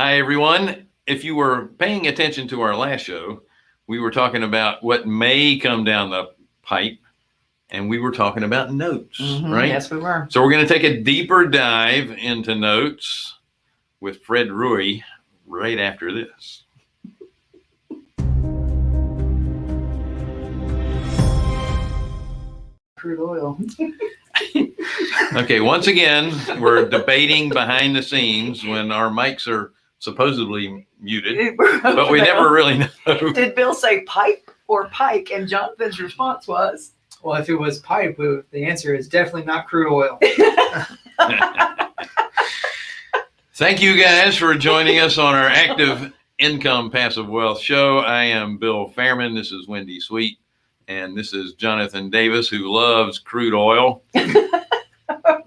Hi, everyone. If you were paying attention to our last show, we were talking about what may come down the pipe, and we were talking about notes, Mhm, right? Yes, we were. So we're going to take a deeper dive into notes with Fred Rewey right after this. Crude oil. Okay, once again, we're debating behind the scenes when our mics are supposedly muted, but we never really know. Did Bill say pipe or pike? And Jonathan's response was, Well, if it was pipe, the answer is definitely not crude oil. Thank you guys for joining us on our active income passive wealth show. I am Bill Fairman. This is Wendy Sweet. And this is Jonathan Davis, who loves crude oil.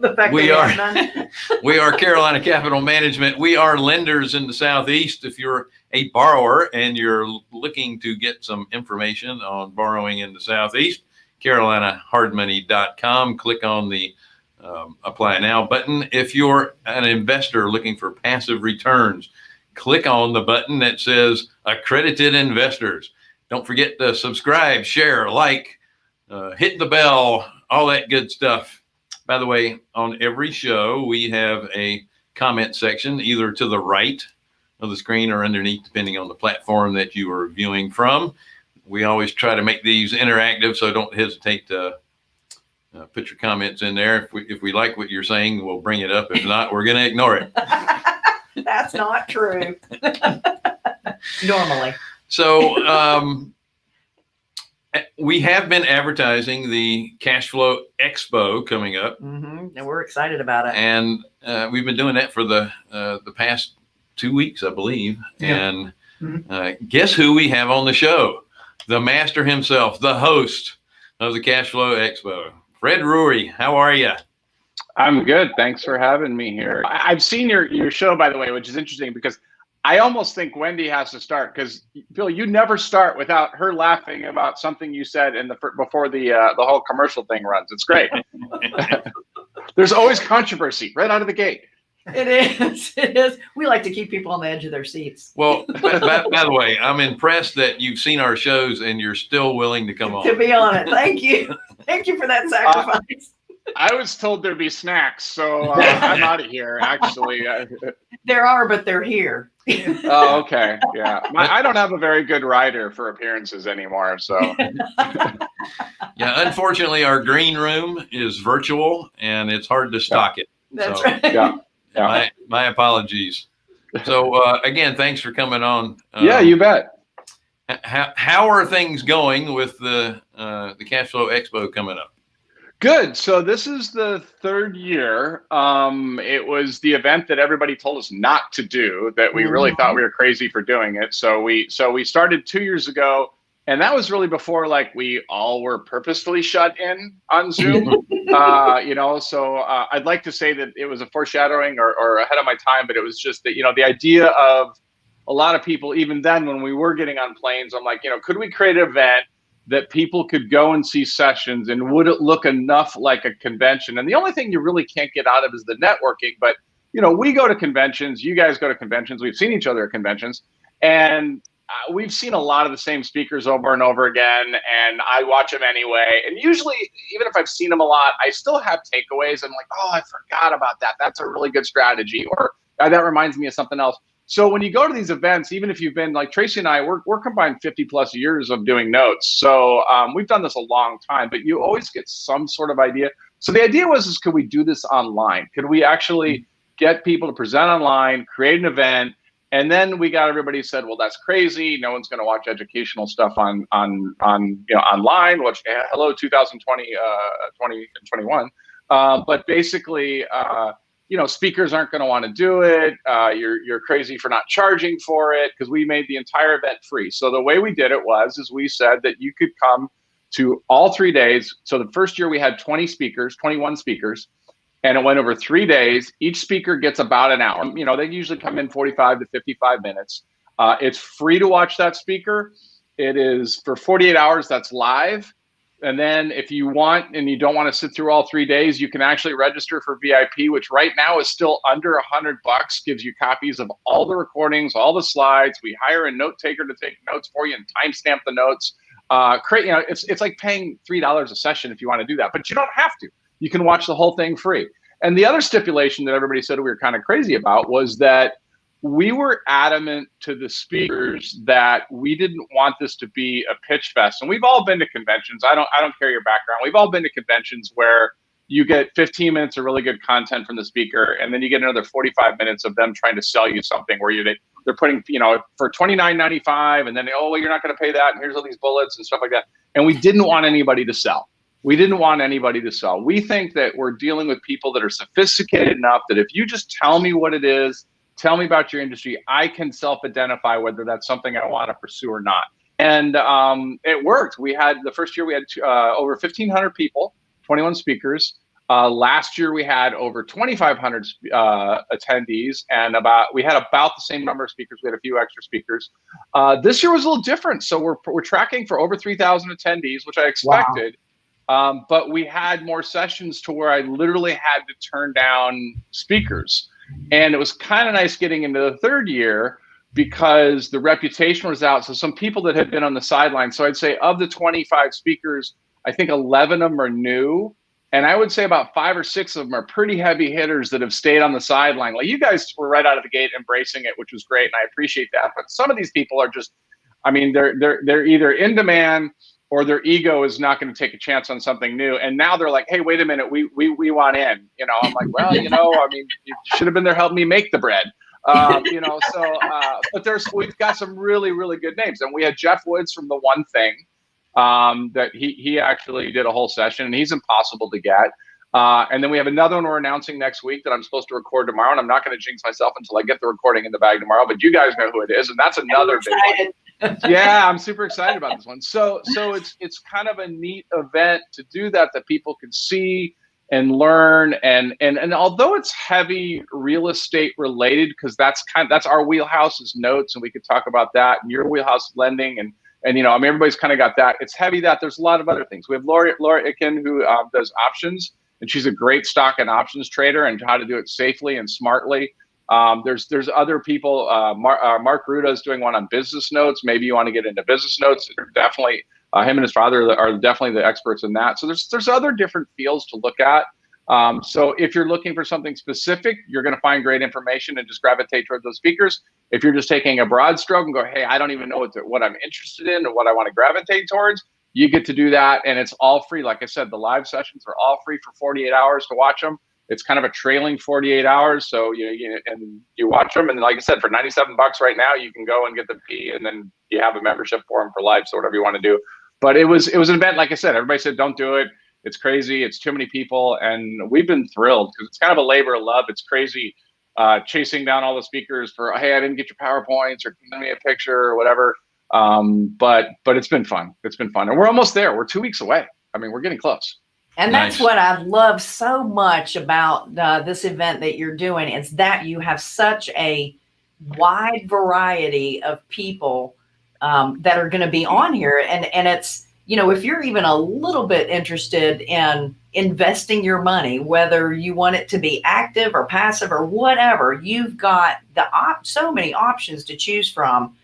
The fact We that are-. We are Carolina Capital Management. We are lenders in the Southeast. If you're a borrower and you're looking to get some information on borrowing in the Southeast, carolinahardmoney.com. Click on the um, apply now button. If you're an investor looking for passive returns, click on the button that says accredited investors. Don't forget to subscribe, share, like, uh, hit the bell, all that good stuff. By the way, on every show, we have a comment section either to the right of the screen or underneath, depending on the platform that you are viewing from. We always try to make these interactive, so don't hesitate to uh, put your comments in there. If we, if we like what you're saying, we'll bring it up. If not, we're going to ignore it. That's not true. Normally. So um, we have been advertising the Cash Flow Expo coming up. hmm And we're excited about it. and uh, we've been doing that for the uh, the past two weeks, I believe. Yeah. And Mhm. uh, guess who we have on the show? The master himself, the host of the Cash Flow Expo, Fred Rewey. How are you? I'm good. Thanks for having me here. I- I've seen your your show, by the way, which is interesting because I almost think Wendy has to start because Bill, you never start without her laughing about something you said in the before the uh, the whole commercial thing runs. It's great. There's always controversy right out of the gate. It is. It is. We like to keep people on the edge of their seats. Well, by, by, by the way, I'm impressed that you've seen our shows and you're still willing to come on. To be on it. Thank you. Thank you for that sacrifice. I was told there'd be snacks, so uh, I'm out of here. Actually, Uh, there are, but they're here. oh, okay, yeah. My, I don't have a very good rider for appearances anymore, so Yeah, unfortunately, our green room is virtual and it's hard to stock it. That's So- right. yeah. Yeah. My, my apologies. So uh, again, thanks for coming on. yeah, Um, you bet. How, how are things going with the uh, the Cash Flow Expo coming up? Good. So this is the third year. Um, it was the event that everybody told us not to do. That we really thought we were crazy for doing it. So we so we started two years ago, and that was really before like we all were purposefully shut in on Zoom. uh, you know, so uh, I'd like to say that it was a foreshadowing or, or ahead of my time, but it was just that you know the idea of a lot of people even then when we were getting on planes, I'm like, you know, could we create an event that people could go and see sessions and would it look enough like a convention? And the only thing you really can't get out of is the networking. But you know, we go to conventions, you guys go to conventions, we've seen each other at conventions, and uh, we've seen a lot of the same speakers over and over again, and I watch them anyway. And usually, even if I've seen them a lot, I still have takeaways. I'm like, oh, I forgot about that. That's a really good strategy, or that reminds me of something else. So when you go to these events, even if you've been like Tracy and I, we're, we're combined 50 plus years of doing notes. So um, we've done this a long time, but you always get some sort of idea. So the idea was, is could we do this online? Could we actually get people to present online, create an event, and then we got everybody said, well, that's crazy. No one's going to watch educational stuff on on on you know online. Which eh, hello, 2020, uh, 20 and 21. Uh, but basically, uh, you know, speakers aren't going to want to do it. Uh, you're you're crazy for not charging for it because we made the entire event free. So the way we did it was, is we said that you could come to all three days. So the first year we had 20 speakers, 21 speakers, and it went over three days. Each speaker gets about an hour. You know, they usually come in 45 to 55 minutes. Uh, it's free to watch that speaker. It is for 48 hours. That's live. And then if you want and you don't want to sit through all three days, you can actually register for VIP, which right now is still under a hundred bucks. Gives you copies of all the recordings, all the slides. We hire a note taker to take notes for you and timestamp the notes. Uh, create, you know, it's it's like paying three dollars a session if you want to do that, but you don't have to. You can watch the whole thing free. And the other stipulation that everybody said we were kind of crazy about was that we were adamant to the speakers that we didn't want this to be a pitch fest. And we've all been to conventions. I don't I don't care your background. We've all been to conventions where you get 15 minutes of really good content from the speaker, and then you get another 45 minutes of them trying to sell you something where you they're putting you know for 29.95, and then oh well you're not going to pay that, and here's all these bullets and stuff like that. And we didn't want anybody to sell. We didn't want anybody to sell. We think that we're dealing with people that are sophisticated enough that if you just tell me what it is, tell me about your industry, I can self-identify whether that's something I want to pursue or not. And um, it worked. We had the first year we had uh, over 1,500 people, 21 speakers. Uh, last year we had over 2,500 uh, attendees, and about we had about the same number of speakers. We had a few extra speakers. Uh, this year was a little different, so we're we're tracking for over 3,000 attendees, which I expected. Wow. Um, but we had more sessions to where I literally had to turn down speakers. And it was kind of nice getting into the third year because the reputation was out. So some people that had been on the sidelines. So I'd say of the 25 speakers, I think 11 of them are new. And I would say about five or six of them are pretty heavy hitters that have stayed on the sideline. Like you guys were right out of the gate embracing it, which was great, and I appreciate that. But some of these people are just, I mean, they're they're they're either in demand or their ego is not going to take a chance on something new. And now they're like, hey, wait a minute, we we we want in. You know, I'm like, well, you know, I mean, you should have been there helping me make the bread. Um, you know, so uh, but there's we've got some really really good names, and we had Geoff Woods from the One Thing um, that he he actually did a whole session, and he's impossible to get. Uh, and then we have another one we're announcing next week that I'm supposed to record tomorrow, and I'm not going to jinx myself until I get the recording in the bag tomorrow. But you guys know who it is, and that's another big one yeah, I'm super excited about this one. So so it's it's kind of a neat event to do that that people can see and learn and and and although it's heavy real estate related because that's kind of, that's our wheelhouse is notes and we could talk about that and your wheelhouse lending and and you know I mean everybody's kind of got that. It's heavy that there's a lot of other things. We have Laura Laura Itkin who um, does options and she's a great stock and options trader and how to do it safely and smartly. Um, there's there's other people. Uh, Mar- uh, Mark Ruda is doing one on business notes. Maybe you want to get into business notes. Definitely, uh, him and his father are definitely the experts in that. So there's there's other different fields to look at. Um, so if you're looking for something specific, you're going to find great information and just gravitate towards those speakers. If you're just taking a broad stroke and go, hey, I don't even know what to, what I'm interested in or what I want to gravitate towards, you get to do that, and it's all free. Like I said, the live sessions are all free for 48 hours to watch them it's kind of a trailing 48 hours. So you, you and you watch them, and like I said, for 97 bucks right now, you can go and get the P, and then you have a membership for them for life. So whatever you want to do. But it was it was an event, like I said, everybody said don't do it. It's crazy. It's too many people, and we've been thrilled because it's kind of a labor of love. It's crazy uh, chasing down all the speakers for hey, I didn't get your powerpoints or send me a picture or whatever. Um, but but it's been fun. It's been fun, and we're almost there. We're two weeks away. I mean, we're getting close. And nice. that's what I love so much about uh, this event that you're doing is that you have such a wide variety of people um, that are going to be on here. And, and it's, you know, if you're even a little bit interested in investing your money, whether you want it to be active or passive or whatever, you've got the op- so many options to choose from.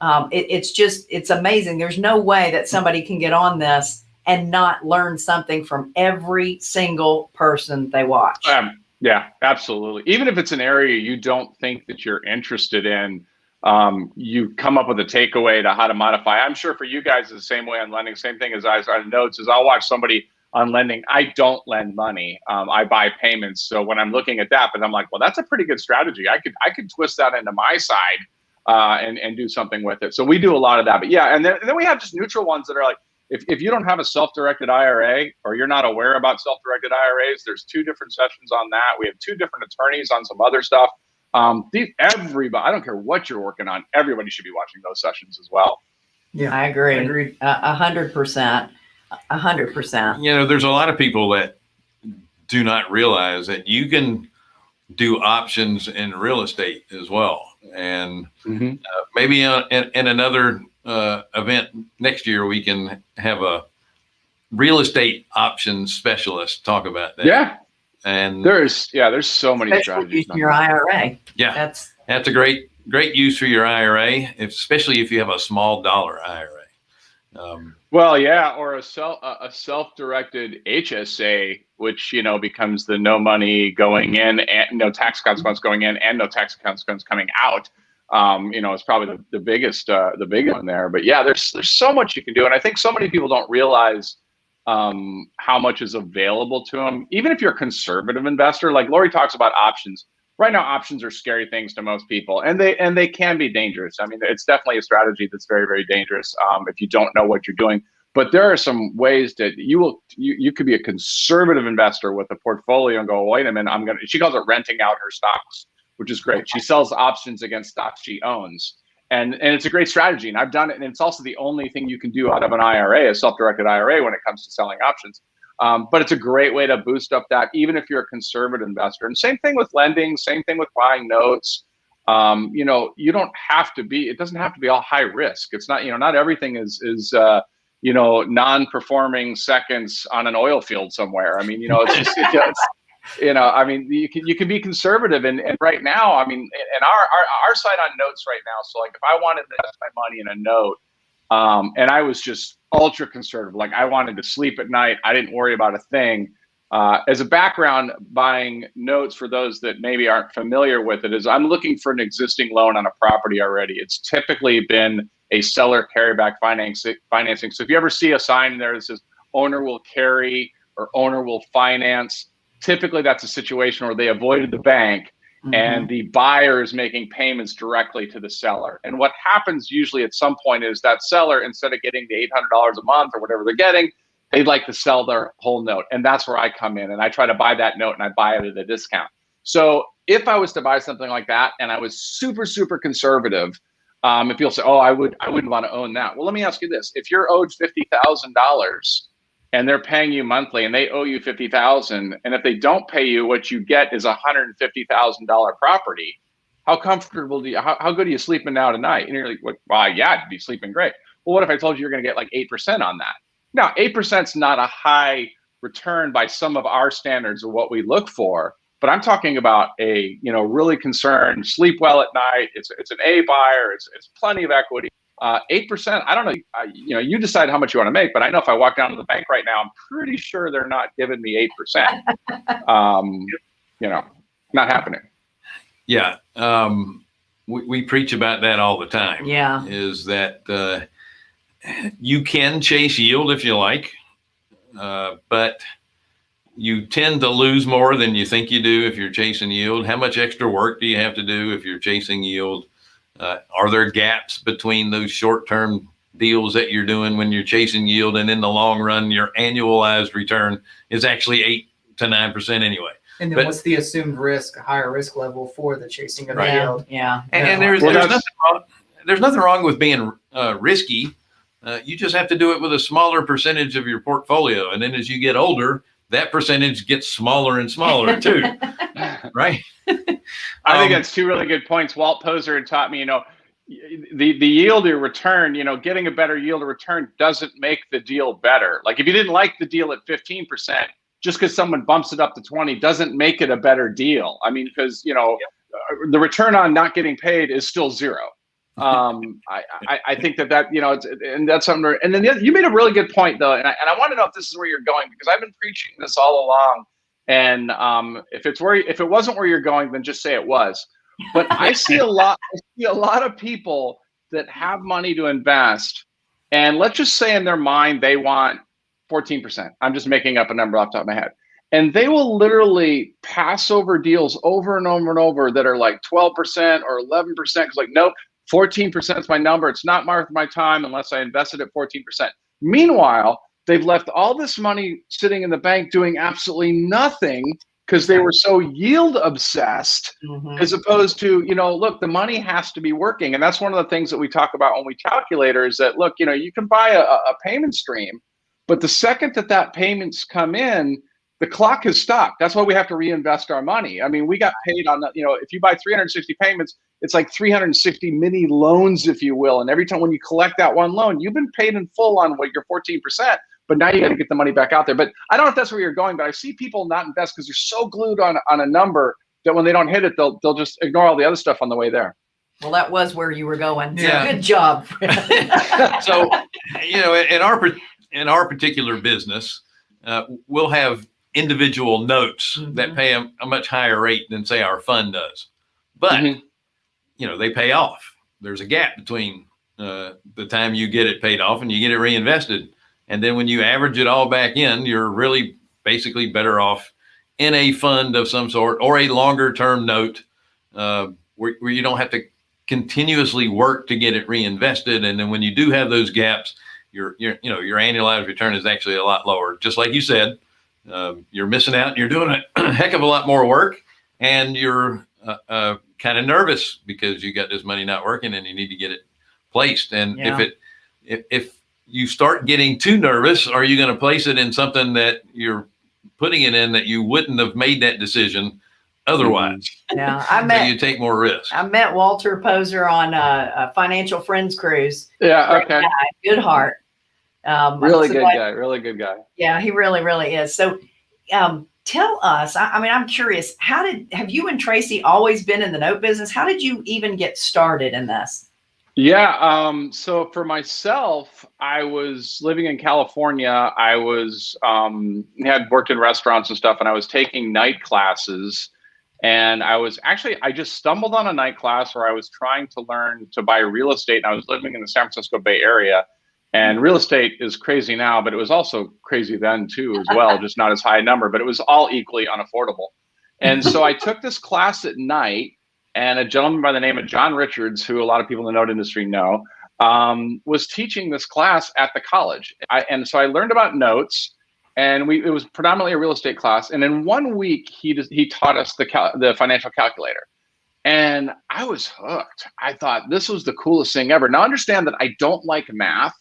Um, it, it's just, it's amazing. There's no way that somebody can get on this and not learn something from every single person they watch. Um, yeah, absolutely. Even if it's an area you don't think that you're interested in, um, you come up with a takeaway to how to modify. I'm sure for you guys, it's the same way on lending. Same thing as I on notes is I'll watch somebody on lending. I don't lend money. Um, I buy payments. So when I'm looking at that, but I'm like, well, that's a pretty good strategy. I could I could twist that into my side uh, and and do something with it. So we do a lot of that. But yeah, and then, and then we have just neutral ones that are like, if, if you don't have a self-directed IRA or you're not aware about self-directed IRAs, there's two different sessions on that. We have two different attorneys on some other stuff. Um, these, everybody, I don't care what you're working on, everybody should be watching those sessions as well. Yeah, I agree. I agree. A hundred percent. A hundred percent. You know, there's a lot of people that do not realize that you can do options in real estate as well. And mm-hmm. uh, maybe uh, in, in another uh, event next year, we can have a real estate options specialist talk about that. Yeah, And there's yeah, there's so many strategies. your IRA. yeah, That's that's a great, great use for your IRA, if- especially if you have a small dollar IRA. Um, Well, yeah, or a self a a self-directed HSA, which you know becomes the no money going in and no tax consequence going in and no tax consequence coming out. Um, you know, it's probably the, the biggest uh, the big one there. But yeah, there's there's so much you can do, and I think so many people don't realize um, how much is available to them. Even if you're a conservative investor, like Lori talks about options. Right now, options are scary things to most people, and they and they can be dangerous. I mean, it's definitely a strategy that's very very dangerous um, if you don't know what you're doing. But there are some ways that you will you, you could be a conservative investor with a portfolio and go, wait a minute, I'm gonna. She calls it renting out her stocks, which is great. She sells options against stocks she owns, and and it's a great strategy. And I've done it, and it's also the only thing you can do out of an IRA, a self-directed IRA, when it comes to selling options. Um, but it's a great way to boost up that, even if you're a conservative investor. And same thing with lending, same thing with buying notes. Um, you know, you don't have to be. It doesn't have to be all high risk. It's not. You know, not everything is is. Uh, you know, non-performing seconds on an oil field somewhere. I mean, you know, it's just, it just you know, I mean, you can you can be conservative, and, and right now, I mean, and our, our our side on notes right now. So, like, if I wanted to invest my money in a note, um, and I was just ultra conservative, like I wanted to sleep at night, I didn't worry about a thing. Uh, as a background, buying notes for those that maybe aren't familiar with it is I'm looking for an existing loan on a property already. It's typically been a seller carryback financing. Financing. So if you ever see a sign there that says owner will carry or owner will finance, typically that's a situation where they avoided the bank Mm-hmm. and the buyer is making payments directly to the seller. And what happens usually at some point is that seller, instead of getting the $800 a month or whatever they're getting, they'd like to sell their whole note. And that's where I come in and I try to buy that note and I buy it at a discount. So if I was to buy something like that and I was super, super conservative, um, if people say, "Oh, I would, I wouldn't want to own that," well, let me ask you this: If you're owed fifty thousand dollars and they're paying you monthly and they owe you fifty thousand, and if they don't pay you, what you get is a hundred and fifty thousand dollar property. How comfortable do you? How, how good are you sleeping now tonight? And you're like, "What? Well, yeah, I'd be sleeping great." Well, what if I told you you're going to get like eight percent on that? Now, eight percent is not a high return by some of our standards of what we look for, but I'm talking about a you know really concerned, sleep well at night. It's it's an A buyer. It's it's plenty of equity. Uh, Eight percent. I don't know. I, you know, you decide how much you want to make, but I know if I walk down to the bank right now, I'm pretty sure they're not giving me eight percent. Um, you know, not happening. yeah. Um, we, we preach about that all the time. Yeah. Is that uh, you can chase yield if you like, uh, but you tend to lose more than you think you do if you're chasing yield. How much extra work do you have to do if you're chasing yield? Uh, are there gaps between those short-term deals that you're doing when you're chasing yield, and in the long run, your annualized return is actually eight to nine percent anyway? And then But- what's the assumed risk, higher risk level for the chasing of Right. the Yeah. yield? Yeah. And, Yeah. and there's Well, there's nothing wrong, there's nothing wrong with being uh, risky. Uh, you just have to do it with a smaller percentage of your portfolio, and then as you get older, that percentage gets smaller and smaller too, right? I think Um, that's two really good points. Walt Poser had taught me, you know, the the yield or return, you know, getting a better yield or return doesn't make the deal better. Like if you didn't like the deal at 15%, just because someone bumps it up to 20 doesn't make it a better deal. I mean, because you know, uh, the return on not getting paid is still zero. Um, I, I, I think that that you know, it's, and that's something. And then the other, you made a really good point though, and I, and I want to know if this is where you're going because I've been preaching this all along. And um, if it's where if it wasn't where you're going, then just say it was. But I see a lot. I see a lot of people that have money to invest, and let's just say in their mind they want 14%. I'm just making up a number off the top of my head. And they will literally pass over deals over and over and over that are like 12% or 11%. Because like, nope, 14% is my number. It's not worth my time unless I invested at 14%. Meanwhile, they've left all this money sitting in the bank doing absolutely nothing because they were so yield obsessed Mhm. as opposed to you know look the money has to be working and that's one of the things that we talk about when we calculate is that look you know you can buy a, a payment stream but the second that that payments come in the clock has stopped that's why we have to reinvest our money i mean we got paid on the, you know if you buy 360 payments it's like 360 mini loans if you will and every time when you collect that one loan you've been paid in full on what your 14% but now you got to get the money back out there. But I don't know if that's where you're going, but I see people not invest because they're so glued on on a number that when they don't hit it, they'll they'll just ignore all the other stuff on the way there. Well, that was where you were going. So Yeah. good job. so you know in our in our particular business uh, we'll have individual notes that Mhm. pay a, a much higher rate than say our fund does but Mhm. you know they pay off there's a gap between uh, the time you get it paid off and you get it reinvested and then when you average it all back in you're really basically better off in a fund of some sort or a longer term note uh, where, where you don't have to continuously work to get it reinvested. And then when you do have those gaps, your, your, you know, your annualized return is actually a lot lower. Just like you said, um, you're missing out and you're doing a heck of a lot more work and you're uh, uh, kind of nervous because you got this money not working and you need to get it placed. And Yeah. if it, if, if you start getting too nervous, are you going to place it in something that you're putting it in that you wouldn't have made that decision otherwise? yeah, I So met you take more risk. I met Walter Poser on a, a financial friends cruise. Yeah. Okay. good heart. Um, Really so good guy. Really good guy. Yeah, he really, really is. So, um, tell us. I, I mean, I'm curious. How did have you and Tracy always been in the note business? How did you even get started in this? Yeah. Um, so for myself, I was living in California. I was um, had worked in restaurants and stuff, and I was taking night classes. And I was actually I just stumbled on a night class where I was trying to learn to buy real estate, and I was living in the San Francisco Bay Area. And real estate is crazy now, but it was also crazy then too, as well, just not as high a number, but it was all equally unaffordable. And so I took this class at night and a gentleman by the name of John Richards, who a lot of people in the note industry know, um, was teaching this class at the college. I, and so I learned about notes, and we it was predominantly a real estate class. And in one week, he just, he taught us the cal- the financial calculator, and I was hooked. I thought this was the coolest thing ever. Now understand that I don't like math,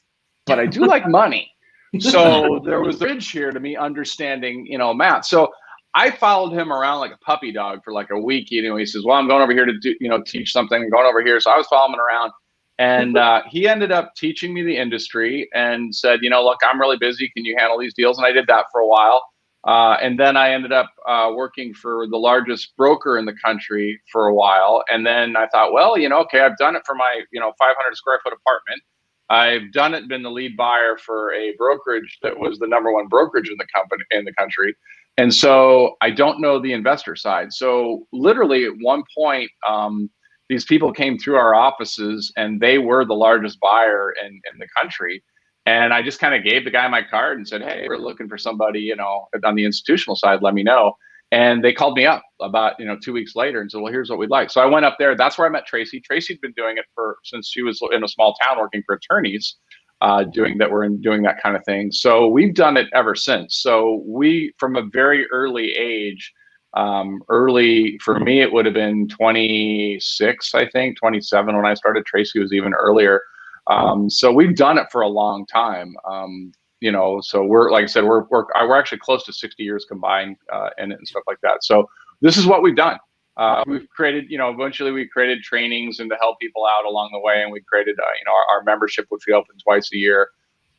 but I do like money. So there was a bridge here to me understanding, you know, math. So I followed him around like a puppy dog for like a week. You know, he says, "Well, I'm going over here to do, you know, teach something. I'm going over here." So I was following around, and uh, he ended up teaching me the industry and said, "You know, look, I'm really busy. Can you handle these deals?" And I did that for a while, uh, and then I ended up uh, working for the largest broker in the country for a while. And then I thought, well, you know, okay, I've done it for my, you know, 500 square foot apartment. I've done it, been the lead buyer for a brokerage that was the number one brokerage in the company in the country. And so I don't know the investor side. So literally at one point, um, these people came through our offices and they were the largest buyer in, in the country. And I just kind of gave the guy my card and said, Hey, we're looking for somebody, you know, on the institutional side, let me know. And they called me up about, you know, two weeks later and said, well, here's what we'd like. So I went up there. That's where I met Tracy. Tracy'd been doing it for, since she was in a small town working for attorneys, uh, doing that, were in doing that kind of thing. So we've done it ever since. So we, from a very early age, um, early for me, it would have been 26, I think 27 when I started. Tracy was even earlier. Um, so we've done it for a long time. Um, you know, so we're like I said, we're we're we're actually close to 60 years combined uh, in it and stuff like that. So this is what we've done. Uh, we've created, you know, eventually we created trainings and to help people out along the way, and we created, uh, you know, our, our membership, which we open twice a year.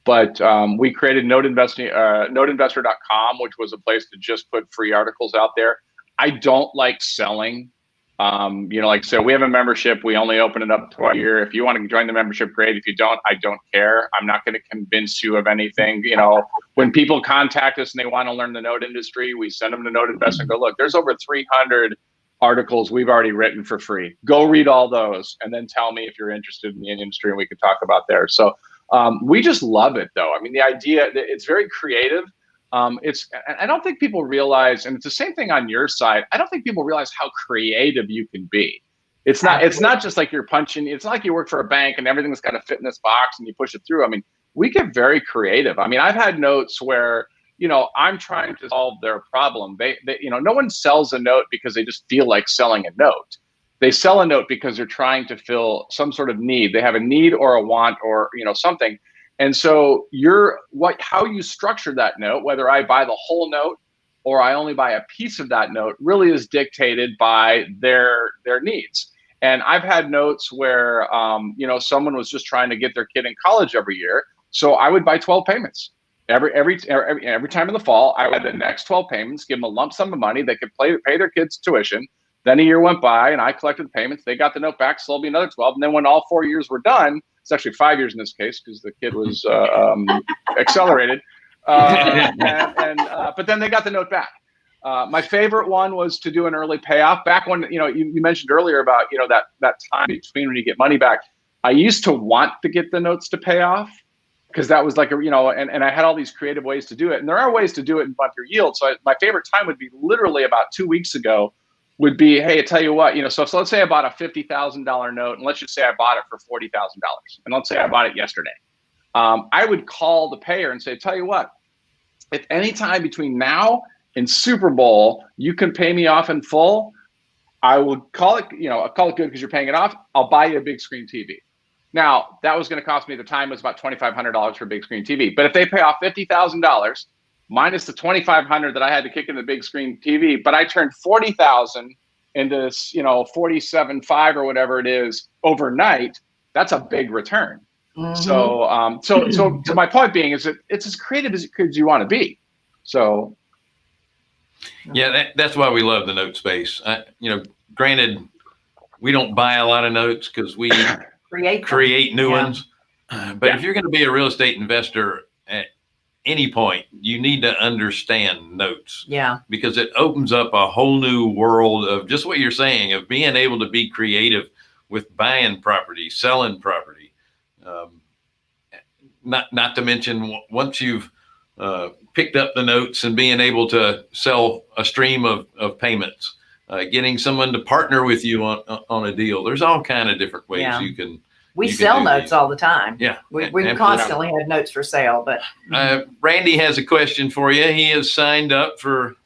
But um, we created Note Investing, uh, NoteInvestor.com, which was a place to just put free articles out there. I don't like selling. Um, you know, like so we have a membership. We only open it up twice a year. If you want to join the membership, great. If you don't, I don't care. I'm not going to convince you of anything. You know, when people contact us and they want to learn the note industry, we send them to Note Invest and go, look, there's over 300 articles we've already written for free. Go read all those and then tell me if you're interested in the industry and we could talk about there. So um, we just love it though. I mean, the idea, it's very creative. Um, it's I don't think people realize, and it's the same thing on your side. I don't think people realize how creative you can be. It's not it's not just like you're punching. It's not like you work for a bank and everything's got to fit in this box and you push it through. I mean, we get very creative. I mean, I've had notes where you know I'm trying to solve their problem. They, they you know no one sells a note because they just feel like selling a note. They sell a note because they're trying to fill some sort of need. They have a need or a want or you know something and so you're what how you structure that note, whether I buy the whole note or I only buy a piece of that note, really is dictated by their their needs. And I've had notes where um, you know someone was just trying to get their kid in college every year, so I would buy 12 payments. every every every every time in the fall, I would the next 12 payments, give them a lump sum of money. They could play, pay their kids' tuition. Then a year went by, and I collected the payments. They got the note back, so there'll be another 12. And then when all four years were done, it's actually five years in this case because the kid was uh, um, accelerated. Uh, and, and uh, but then they got the note back. Uh, my favorite one was to do an early payoff. Back when you know you, you mentioned earlier about you know that that time between when you get money back. I used to want to get the notes to pay off because that was like a you know and, and i had all these creative ways to do it and there are ways to do it and bump your yield so I, my favorite time would be literally about two weeks ago would be hey I tell you what you know so, so let's say i bought a $50000 note and let's just say i bought it for $40000 and let's say i bought it yesterday um, i would call the payer and say tell you what if any time between now and super bowl you can pay me off in full i will call it you know i'll call it good because you're paying it off i'll buy you a big screen tv now that was going to cost me the time was about twenty five hundred dollars for a big screen TV. But if they pay off fifty thousand dollars minus the twenty five hundred that I had to kick in the big screen TV, but I turned forty thousand into this, you know, forty seven five or whatever it is overnight. That's a big return. Mhm. So, um, so, so, to my point being is that it's as creative as, as you want to be. So, Yeah, that, that's why we love the note space. I, you know, granted, we don't buy a lot of notes because we create create new Yeah. ones. Uh, But if you're going to be a real estate investor at any point, you need to understand notes Yeah. because it opens up a whole new world of just what you're saying of being able to be creative with buying property, selling property. Um, not not to mention once you've uh, picked up the notes and being able to sell a stream of, of payments, uh, getting someone to partner with you on on a deal. There's all kind of different ways Yeah. you can. We You can sell do notes these. all the time. Yeah, We, we absolutely. constantly have notes for sale, but Uh, Randy has a question for you. He has signed up for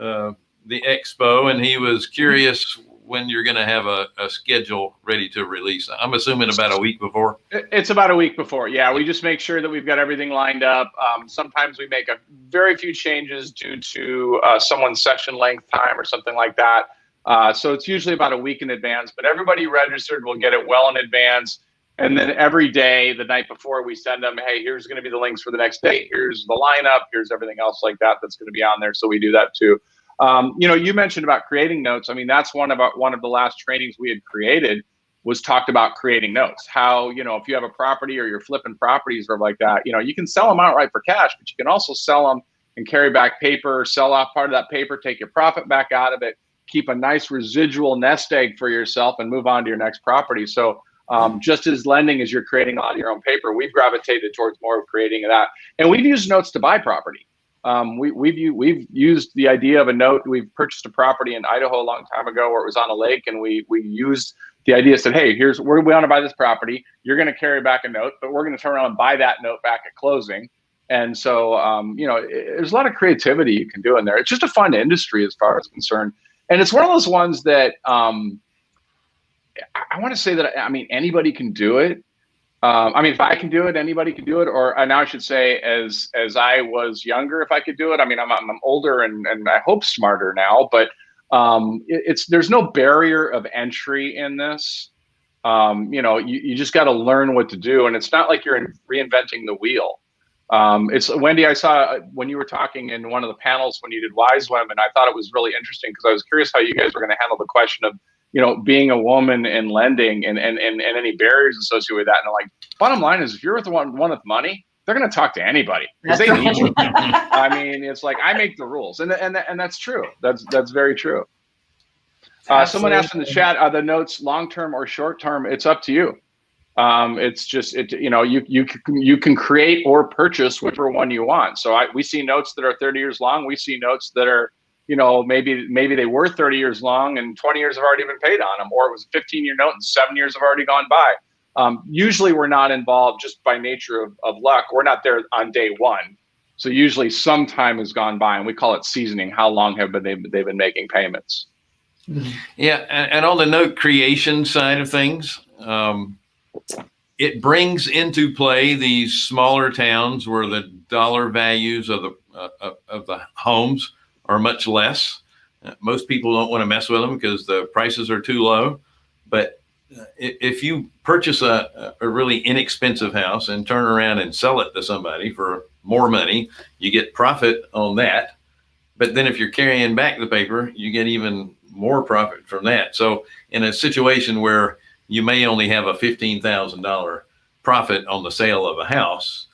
uh, the expo, and he was curious when you're going to have a, a schedule ready to release. I'm assuming about a week before. It- It's about a week before. Yeah, we just make sure that we've got everything lined up. Um, sometimes we make a very few changes due to uh, someone's session length time or something like that. Uh, so it's usually about a week in advance, but everybody registered will get it well in advance. And then every day, the night before, we send them, hey, here's going to be the links for the next day. Here's the lineup. Here's everything else like that that's going to be on there. So we do that too. Um, you know, you mentioned about creating notes. I mean, that's one of our, one of the last trainings we had created was talked about creating notes. How, you know, if you have a property or you're flipping properties or like that, you know, you can sell them outright for cash, but you can also sell them and carry back paper, sell off part of that paper, take your profit back out of it, keep a nice residual nest egg for yourself and move on to your next property. So um, just as lending as you're creating on your own paper, we've gravitated towards more of creating that. And we've used notes to buy property. Um, we, we've we've used the idea of a note. We've purchased a property in Idaho a long time ago where it was on a lake, and we we used the idea said, hey, here's where we want to buy this property. You're going to carry back a note, but we're going to turn around and buy that note back at closing. And so, um, you know, it- there's a lot of creativity you can do in there. It's just a fun industry as far as concerned, and it's one of those ones that um, I, I want to say that I mean anybody can do it. Um, I mean, if I can do it, anybody can do it. Or uh, now I should say, as as I was younger, if I could do it. I mean, I'm I'm older and and I hope smarter now, but um, it, it's there's no barrier of entry in this. Um, you know, you, you just got to learn what to do, and it's not like you're in, reinventing the wheel. Um, it's Wendy. I saw uh, when you were talking in one of the panels when you did Wise Women. I thought it was really interesting because I was curious how you guys were going to handle the question of you know, being a woman and lending and, and, and, and any barriers associated with that. And like, bottom line is if you're the one, one with money, they're going to talk to anybody because they need you. I mean, it's like, I make the rules and, and, and that's true. That's, that's very true. Uh, someone asked in the chat, are the notes long-term or short-term? It's up to you. Um, it's just, it, you know, you, you can, you can create or purchase whichever one you want. So I, we see notes that are 30 years long. We see notes that are, you know, maybe maybe they were 30 years long and 20 years have already been paid on them, or it was a 15 year note and seven years have already gone by. Um, usually we're not involved just by nature of, of luck. We're not there on day one. So usually some time has gone by and we call it seasoning. How long have been they, they've been making payments? Yeah, and, and on the note creation side of things, um, it brings into play these smaller towns where the dollar values of the uh, of the homes are much less. Most people don't want to mess with them because the prices are too low. But uh, if you purchase a, a really inexpensive house and turn around and sell it to somebody for more money, you get profit on that. But then if you're carrying back the paper, you get even more profit from that. So in a situation where you may only have a fifteen thousand dollar profit on the sale of a house,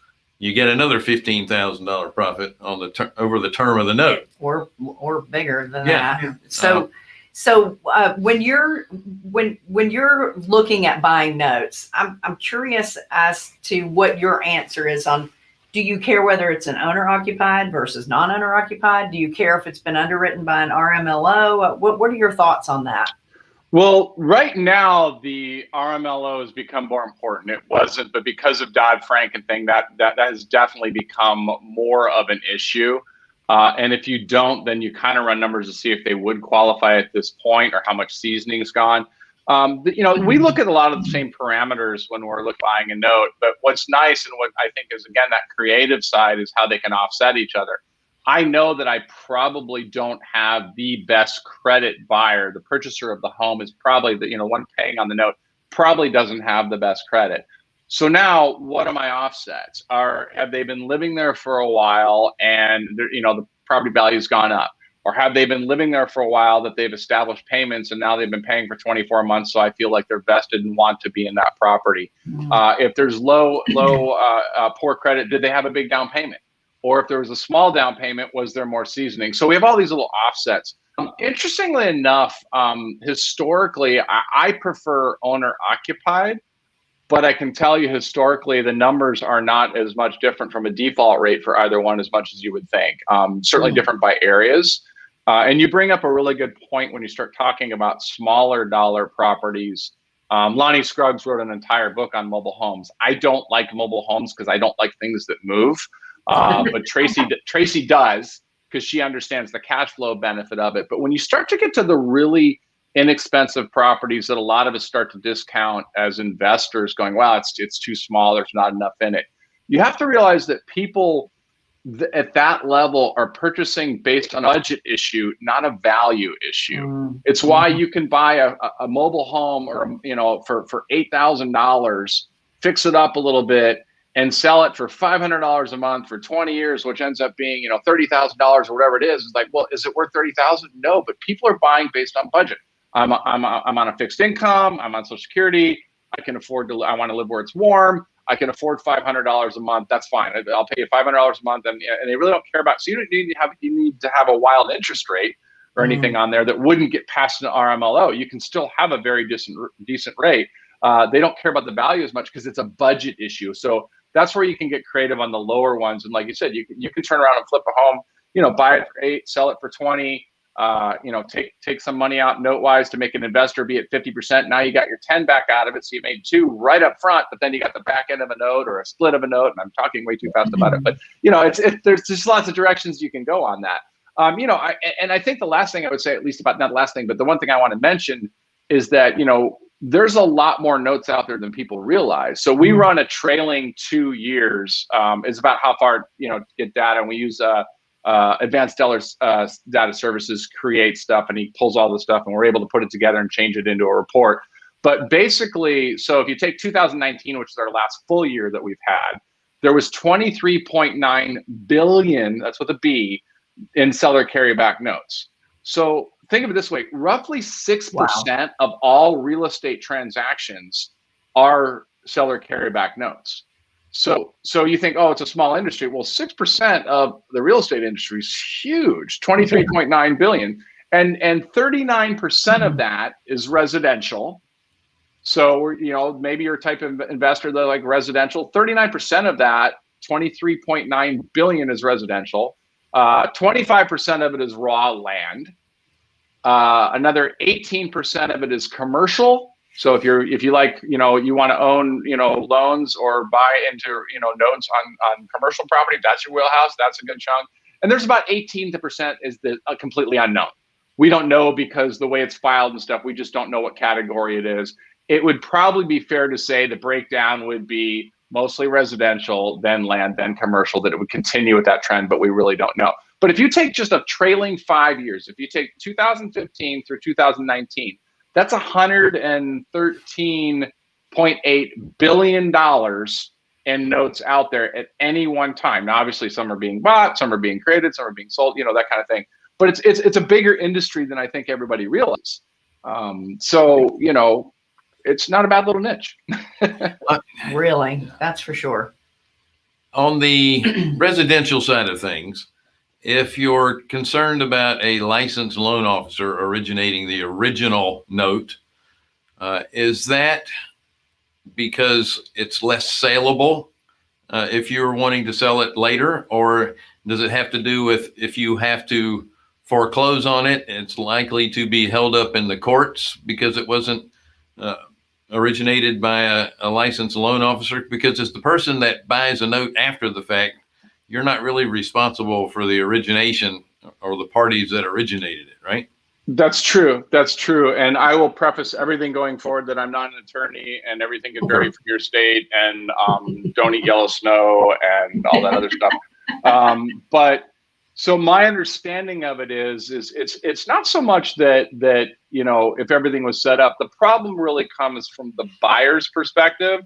you get another fifteen thousand dollar profit on the ter- over the term of the note. or or bigger than Yeah. that. So so uh, when you're when when you're looking at buying notes, I'm I'm curious as to what your answer is on. Do you care whether it's an owner occupied versus non owner occupied? Do you care if it's been underwritten by an RMLO? Uh, What what are your thoughts on that? Well, right now the RMLO has become more important. It wasn't, but because of Dodd Frank and thing, that that, that has definitely become more of an issue. Uh, and if you don't, then you kind of run numbers to see if they would qualify at this point or how much seasoning's gone. Um, you know, we look at a lot of the same parameters when we're buying a note. But what's nice and what I think is again that creative side is how they can offset each other. I know that I probably don't have the best credit buyer. The purchaser of the home is probably the you know one paying on the note probably doesn't have the best credit. So now, what are my offsets? Are have they been living there for a while and you know the property value's gone up, or have they been living there for a while that they've established payments and now they've been paying for 24 months? So I feel like they're vested and want to be in that property. Uh, if there's low, low, uh, uh, poor credit, did they have a big down payment? Or if there was a small down payment, was there more seasoning? So we have all these little offsets. Um, interestingly enough, um, historically, I, I prefer owner occupied, but I can tell you historically, the numbers are not as much different from a default rate for either one as much as you would think. Um, certainly Mhm. different by areas. Uh, and you bring up a really good point when you start talking about smaller dollar properties. Um, Lonnie Scruggs wrote an entire book on mobile homes. I don't like mobile homes because I don't like things that move. Uh, but Tracy Tracy does because she understands the cash flow benefit of it. But when you start to get to the really inexpensive properties that a lot of us start to discount as investors, going, "Wow, it's it's too small. There's not enough in it." You have to realize that people th- at that level are purchasing based on a budget issue, not a value issue. Mm. It's why you can buy a, a- a mobile home or you know for for eight thousand dollars, fix it up a little bit, and sell it for five hundred dollars a month for twenty years, which ends up being you know thirty thousand dollars or whatever it is. It's like, well, is it worth thirty thousand? No, but people are buying based on budget. I'm a, I'm a, I'm on a fixed income. I'm on Social Security. I can afford to. I want to live where it's warm. I can afford five hundred dollars a month. That's fine. I'll pay you five hundred dollars a month, and, and they really don't care about. So you don't need to have you need to have a wild interest rate or Mhm. anything on there that wouldn't get past an RMLO. You can still have a very decent decent rate. Uh, they don't care about the value as much because it's a budget issue. So that's where you can get creative on the lower ones. And like you said, you can, you can turn around and flip a home. You know, buy it for eight, sell it for twenty. Uh, you know, take take some money out note wise to make an investor be at fifty percent. Now you got your ten back out of it, so you made two right up front. But then you got the back end of a note or a split of a note. And I'm talking way too fast about it, but you know, it's it, there's just lots of directions you can go on that. Um, you know, I, and I think the last thing I would say, at least about not the last thing, but the one thing I want to mention is that you know there's a lot more notes out there than people realize. So we Mhm. run a trailing two years. Um, is about how far you know get data, and we use uh, uh, Advanced uh, Data Services create stuff, and he pulls all the stuff, and we're able to put it together and change it into a report. But basically, so if you take 2019, which is our last full year that we've had, there was 23.9 billion. That's with a B in seller carryback notes. So think of it this way: roughly six percent of all real estate transactions are seller carryback notes. So, so you think, oh, it's a small industry. Well, six percent of the real estate industry is huge, twenty-three point nine billion, and and thirty-nine percent of that is residential. So, you know, maybe you're a type of investor that like residential. Thirty-nine percent of that, twenty-three point nine billion, is residential. Uh, Twenty-five percent of it is raw land. Uh, another eighteen percent of it is commercial. So if you're if you like you know you want to own you know loans or buy into you know notes on on commercial property, that's your wheelhouse. That's a good chunk. And there's about 18 percent is the uh, completely unknown. We don't know because the way it's filed and stuff, we just don't know what category it is. It would probably be fair to say the breakdown would be mostly residential, then land, then commercial. That it would continue with that trend, but we really don't know. But if you take just a trailing five years, if you take 2015 through 2019, That's 113.8 billion dollars in notes out there at any one time. Now, obviously, some are being bought, some are being created, some are being sold, you know, that kind of thing. But it's it's it's a bigger industry than I think everybody realizes. Um, so you know, it's not a bad little niche. Really, that's for sure. On the residential side of things, if you're concerned about a licensed loan officer originating the original note, uh, is that because it's less saleable uh, if you're wanting to sell it later? Or does it have to do with if you have to foreclose on it, it's likely to be held up in the courts because it wasn't uh, originated by a, a licensed loan officer? Because it's the person that buys a note after the fact you're not really responsible for the origination or the parties that originated it, right? That's true. That's true. And I will preface everything going forward that I'm not an attorney and everything can vary from your state and um, don't eat yellow snow and all that other stuff. Um, but so my understanding of it is, is it's it's not so much that that you know if everything was set up. The problem really comes from the buyer's perspective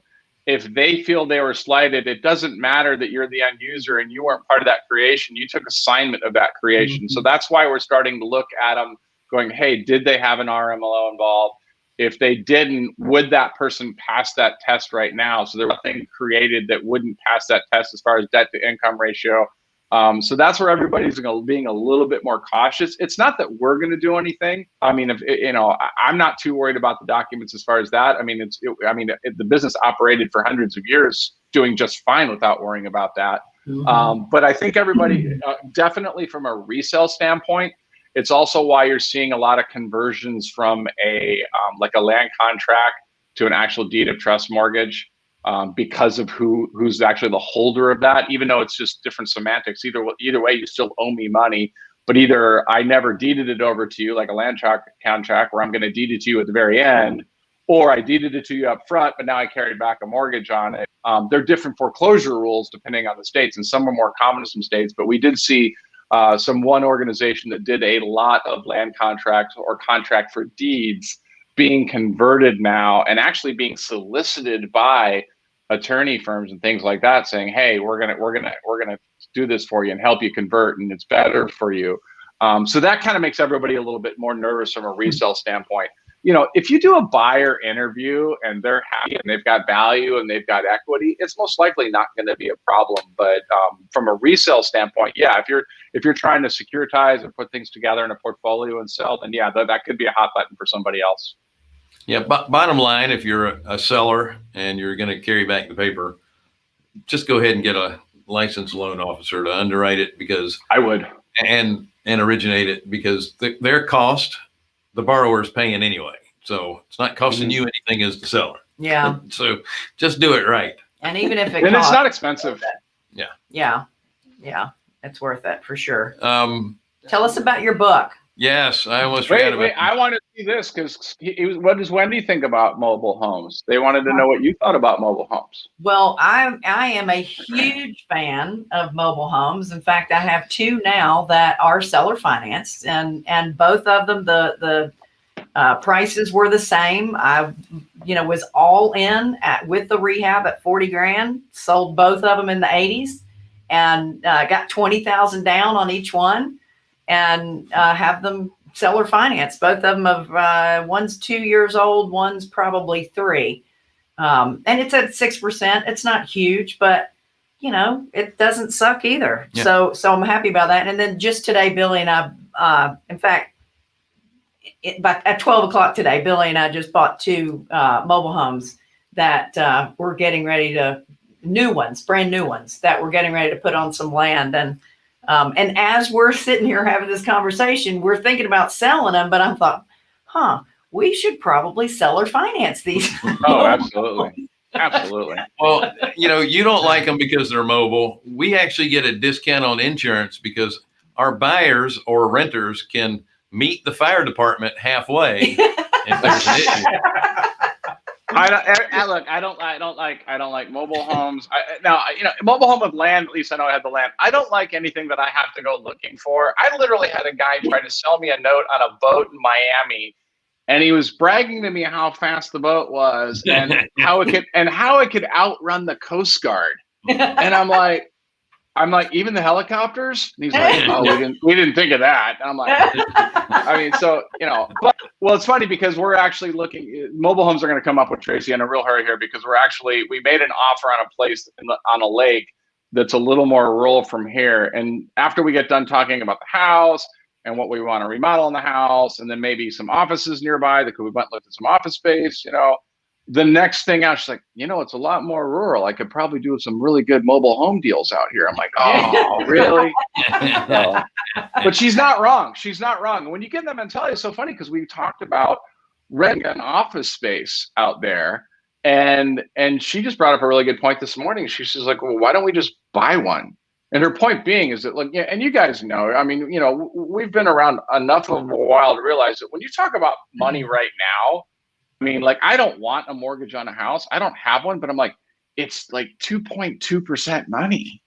if they feel they were slighted, it doesn't matter that you're the end user and you weren't part of that creation. You took assignment of that creation. Mm-hmm. So that's why we're starting to look at them going, hey, did they have an RMLO involved? If they didn't, would that person pass that test right now? So there was nothing created that wouldn't pass that test as far as debt to income ratio. Um, so that's where everybody's being a little bit more cautious. It's not that we're going to do anything. I mean, if you know, I'm not too worried about the documents as far as that. I mean, it's, it, I mean, it, the business operated for hundreds of years, doing just fine without worrying about that. Mm-hmm. Um, but I think everybody, uh, definitely from a resale standpoint, it's also why you're seeing a lot of conversions from a um, like a land contract to an actual deed of trust mortgage um, because of who who's actually the holder of that. Even though it's just different semantics, either either way, you still owe me money. But either I never deeded it over to you like a land contract where I'm going to deed it to you at the very end, or I deeded it to you up front, but now I carried back a mortgage on it. Um, they're different foreclosure rules depending on the states, and some are more common in some states. But we did see uh, some one organization that did a lot of land contracts or contract for deeds being converted now and actually being solicited by attorney firms and things like that saying hey we're gonna we're gonna we're gonna do this for you and help you convert and it's better for you um, so that kind of makes everybody a little bit more nervous from a resale standpoint you know, if you do a buyer interview and they're happy and they've got value and they've got equity, it's most likely not going to be a problem. But um, from a resale standpoint, yeah, if you're if you're trying to securitize and put things together in a portfolio and sell, then yeah, that, that could be a hot button for somebody else. Yeah, bottom line, if you're a, a seller and you're going to carry back the paper, just go ahead and get a licensed loan officer to underwrite it because I would and and originate it because the, their cost the borrower is paying anyway. So it's not costing you anything as the seller. Yeah. So just do it right. And even if it and costs, it's not expensive. Yeah. Yeah. Yeah. It's worth it for sure. Um, Tell us about your book. Yes, I almost wait. forgot Wait, about. I want to see this because what does Wendy think about mobile homes? They wanted to know what you thought about mobile homes. Well, I I am a huge fan of mobile homes. In fact, I have two now that are seller financed, and and both of them the the uh, prices were the same. I, you know, was all in at with the rehab at 40 grand, sold both of them in the 80s and uh, got 20,000 down on each one and uh, have them seller finance. Both of them of uh, one's two years old, one's probably three. Um, and it's at 6%. It's not huge, but you know, it doesn't suck either. Yeah. So, so I'm happy about that. And then just today, Billy and I, uh, in fact, it, but at 12 o'clock today, Billy and I just bought two uh, mobile homes that uh, we're getting ready to new ones, brand new ones that we're getting ready to put on some land. And um, and as we're sitting here having this conversation, we're thinking about selling them. But I thought, huh, we should probably sell or finance these. oh, absolutely. Absolutely. Well, you know, you don't like them because they're mobile. We actually get a discount on insurance because our buyers or renters can meet the fire department halfway if there's an issue. I, don't, I, look. I don't. I don't like. I don't like mobile homes. I, now, you know, mobile home with land. At least I know I had the land. I don't like anything that I have to go looking for. I literally had a guy try to sell me a note on a boat in Miami and he was bragging to me how fast the boat was and how it could and how it could outrun the Coast Guard. And I'm like, I'm like, even the helicopters? And he's like, oh, we didn't we didn't think of that. And I'm like, I mean, so you know, but well, it's funny because we're actually looking. Mobile homes are going to come up with Tracy in a real hurry here because we're actually we made an offer on a place the, on a lake that's a little more rural from here. And after we get done talking about the house and what we want to remodel in the house, and then maybe some offices nearby, that could, we went looked at some office space, you know. The next thing out, she's like, you know, it's a lot more rural. I could probably do some really good mobile home deals out here. I'm like, oh, really? So, but she's not wrong. She's not wrong. When you get that mentality, it's so funny because we talked about renting an office space out there and and she just brought up a really good point this morning. She's just like, well, why don't we just buy one? And her point being is that, like, yeah, and you guys know, I mean, you know, we've been around enough of a while to realize that when you talk about money Mm-hmm. right now, I mean, like, I don't want a mortgage on a house. I don't have one, but I'm like, it's like 2.2% money.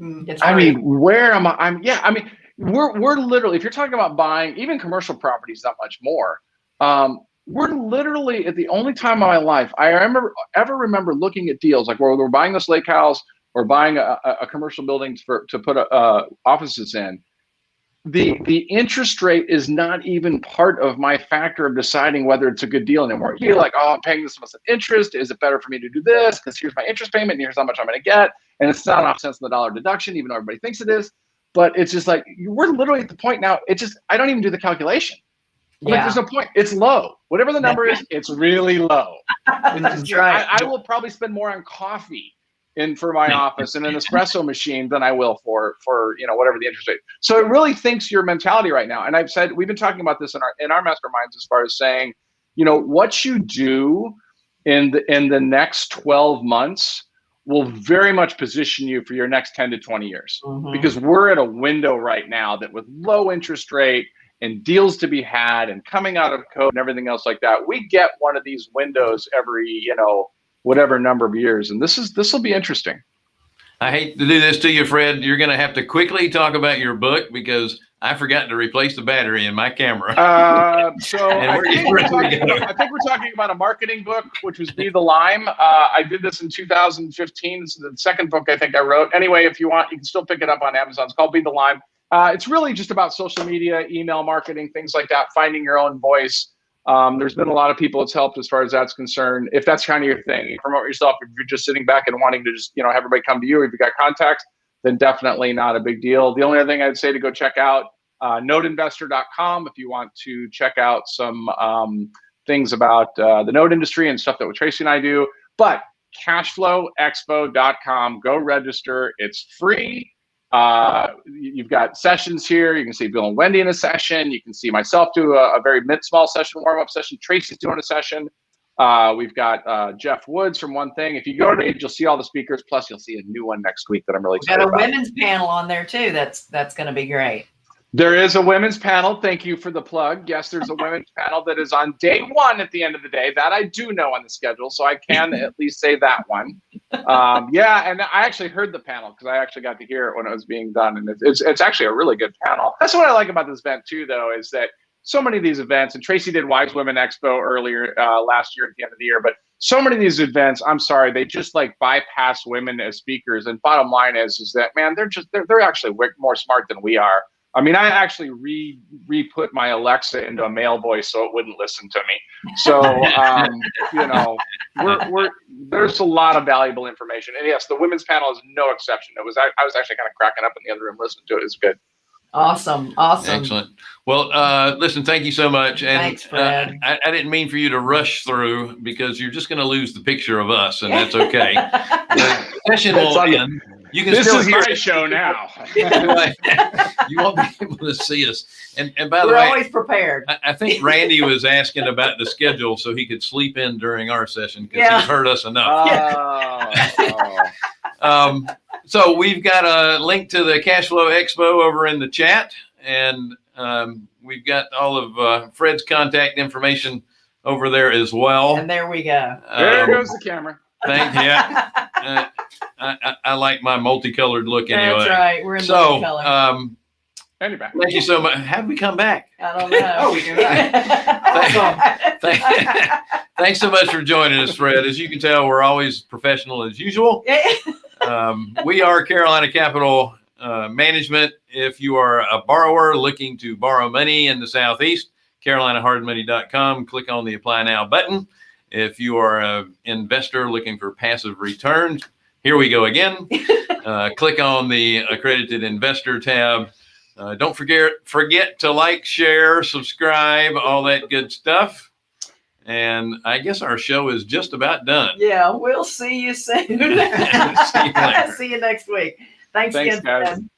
Mm. It's I great. mean, where am I? I'm yeah. I mean, we're we're literally if you're talking about buying even commercial properties, not much more. Um, we're literally at the only time in my life I remember ever remember looking at deals like where we're buying this lake house or buying a, a, a commercial building for to put a, uh, offices in. The the interest rate is not even part of my factor of deciding whether it's a good deal anymore. You're like, oh, I'm paying this much interest. Is it better for me to do this? Because here's my interest payment, and here's how much I'm going to get and it's not off cents on the dollar deduction, even though everybody thinks it is. But it's just like we're literally at the point now. It just I don't even do the calculation. Like Yeah. there's no point. It's low. Whatever the number is, it's really low. That's right. I, I will probably spend more on coffee in for my office and an espresso machine than I will for for you know whatever the interest rate. So it really thinks your mentality right now. And I've said we've been talking about this in our in our masterminds as far as saying, you know, what you do in the in the next 12 months will very much position you for your next 10 to 20 years Mhm. because we're at a window right now that with low interest rate and deals to be had and coming out of code and everything else like that we get one of these windows every you know whatever number of years. And this is this will be interesting. I hate to do this to you, Fred. You're going to have to quickly talk about your book because I forgot to replace the battery in my camera. uh, so I think, we're where do we talking. I think we're talking about a marketing book which was be the lime. Uh, i did this in 2015 this is the second book i think i wrote. Anyway if you want you can still pick it up on amazon. It's called be the lime. Uh, it's really just about social media email marketing things like that finding your own voice um, there's been a lot of people it's helped as far as that's concerned if that's kind of your thing you promote yourself if you're just sitting back and wanting to just you know have everybody come to you if you got contacts then definitely not a big deal the only other thing i'd say to go check out uh, noteinvestor.com if you want to check out some um, things about uh, the note industry and stuff that Tracy and I do. But cashflowexpo.com, go register. It's free. Uh, you- you've got sessions here. You can see Bill and Wendy in a session. You can see myself do a, a very mid small session, warm up session. Tracy's doing a session. Uh, we've got uh, Geoff Woods from One Thing. If you go to it, you'll see all the speakers. Plus, you'll see a new one next week that I'm really We got a about. women's panel on there too. That's that's going to be great. There is a women's panel. Thank you for the plug. Yes, there's a women's panel that is on day one at the end of the day. That I do know on the schedule, so I can at least say that one. Um, yeah, and I actually heard the panel because I actually got to hear it when it was being done, and it's, it's it's actually a really good panel. That's what I like about this event too, though, is that so many of these events, and Tracy did Wise Women Expo earlier uh, last year at the end of the year, but so many of these events, I'm sorry, they just like bypass women as speakers. And bottom line is, is that man, they're just they're they're actually more smart than we are. I mean, I actually re re put my Alexa into a male voice so it wouldn't listen to me. So um, you know, we're we're there's a lot of valuable information. And yes, the women's panel is no exception. It was I, I was actually kind of cracking up in the other room listening to it. It's good. Awesome, awesome. Excellent. Well, uh, listen, thank you so much. And Thanks, Fred. Uh, I, I didn't mean for you to rush through because you're just going to lose the picture of us, and that's okay. the session That's will end. You can This still is hear my show now. you won't be able to see us. And and by the way, We're way, always prepared. I, I think Randy was asking about the schedule so he could sleep in during our session because Yeah. he's heard us enough. Oh, oh. Um, so we've got a link to the Cash Flow Expo over in the chat, and um, we've got all of uh, Fred's contact information over there as well. And there we go. There Um, goes the camera. Thank yeah. Uh, I, I, I like my multicolored look anyway. That's right. We're in So, the color. um, And you're back. Thank you so much. How did we come back? I don't know. Oh, we can Awesome. Thank- Thanks so much for joining us, Fred. As you can tell, we're always professional as usual. Um, we are Carolina Capital uh, Management. If you are a borrower looking to borrow money in the Southeast, carolinahardmoney.com, click on the apply now button. If you are an investor looking for passive returns, here we go again. Uh, click on the accredited investor tab. Uh, don't forget forget to like, share, subscribe, all that good stuff. And I guess our show is just about done. yeah, we'll see you soon. See you later. See you next week. Thanks, Thanks, again. guys. Fred.